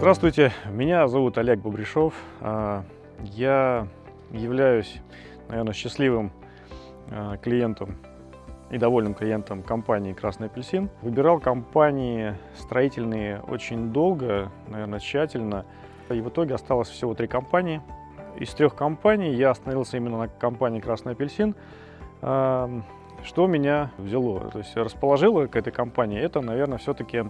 Здравствуйте, меня зовут Олег Бобришов. А, я являюсь, наверное, счастливым а, клиентом и довольным клиентом компании «Красный апельсин». Выбирал компании строительные очень долго, наверное, тщательно. И в итоге осталось всего три компании. Из трех компаний я остановился именно на компании «Красный апельсин». А, что меня взяло, то есть расположило к этой компании, это, наверное, все-таки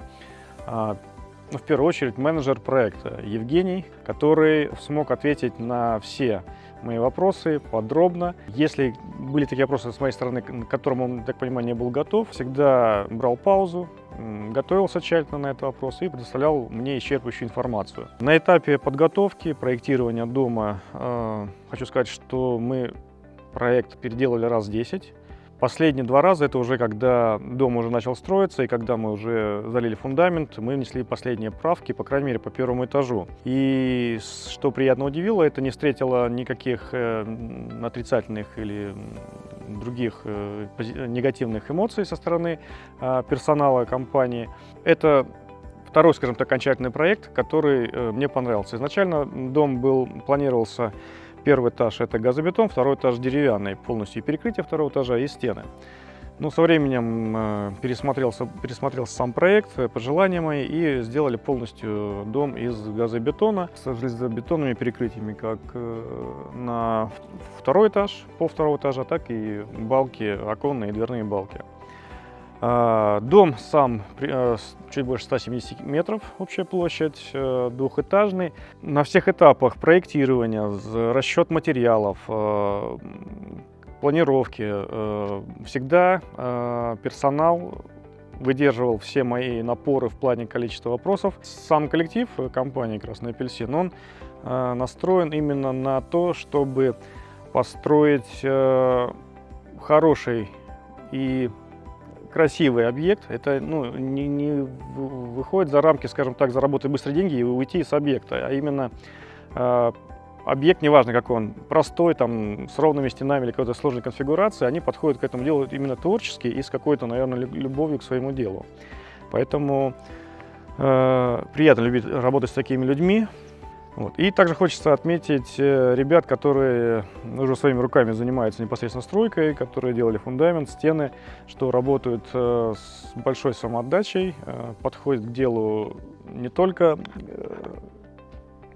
ну, в первую очередь менеджер проекта Евгений, который смог ответить на все мои вопросы подробно. Если были такие вопросы с моей стороны, к которым он, так понимаю, не был готов, всегда брал паузу, готовился тщательно на этот вопрос и предоставлял мне исчерпывающую информацию. На этапе подготовки, проектирования дома, э, хочу сказать, что мы проект переделали раз 10. Последние два раза, это уже когда дом уже начал строиться, и когда мы уже залили фундамент, мы внесли последние правки, по крайней мере, по первому этажу. И что приятно удивило, это не встретило никаких э, отрицательных или других э, негативных эмоций со стороны э, персонала компании. Это второй, скажем так, окончательный проект, который э, мне понравился. Изначально дом был, планировался Первый этаж это газобетон, второй этаж деревянный, полностью перекрытие второго этажа и стены. Ну, со временем э, пересмотрелся, пересмотрелся сам проект, э, пожелания мои, и сделали полностью дом из газобетона с железобетонными перекрытиями, как э, на второй этаж, по второго этажа, так и балки, оконные и дверные балки. А, дом сам э, чуть больше 170 метров, общая площадь, э, двухэтажный. На всех этапах проектирования, расчет материалов, э, планировки, всегда персонал выдерживал все мои напоры в плане количества вопросов. Сам коллектив компании «Красный апельсин», он настроен именно на то, чтобы построить хороший и красивый объект, это ну, не, не выходит за рамки, скажем так, заработать быстрые деньги и уйти с объекта, а именно э, объект, неважно какой он, простой, там, с ровными стенами или какой-то сложной конфигурацией, они подходят к этому делу именно творчески и с какой-то, наверное, любовью к своему делу. Поэтому э, приятно любить работать с такими людьми, вот. И также хочется отметить э, ребят, которые уже своими руками занимаются непосредственно стройкой, которые делали фундамент, стены, что работают э, с большой самоотдачей, э, подходят к делу не только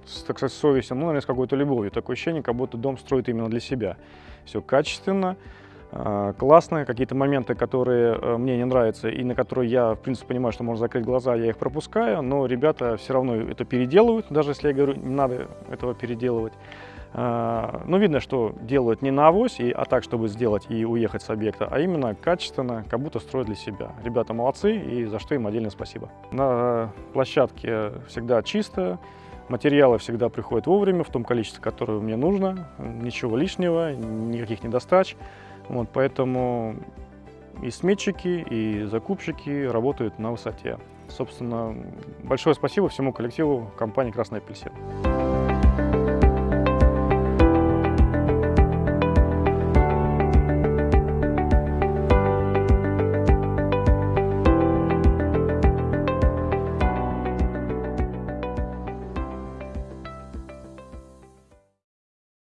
с, так сказать, совестью, но, наверное, с какой-то любовью. Такое ощущение, как будто дом строит именно для себя. Все качественно, классно. Какие-то моменты, которые э, мне не нравятся и на которые я, в принципе, понимаю, что можно закрыть глаза, я их пропускаю, но ребята все равно это переделывают, даже если я говорю, не надо этого переделывать. А, но видно, что делают не на авось, а так, чтобы сделать и уехать с объекта, а именно качественно, как будто строят для себя. Ребята молодцы, и за что им отдельное спасибо. На площадке всегда чисто, Материалы всегда приходят вовремя, в том количестве, которое мне нужно, ничего лишнего, никаких недостач. Вот, поэтому и сметчики, и закупщики работают на высоте. Собственно, большое спасибо всему коллективу компании «Красный апельсин».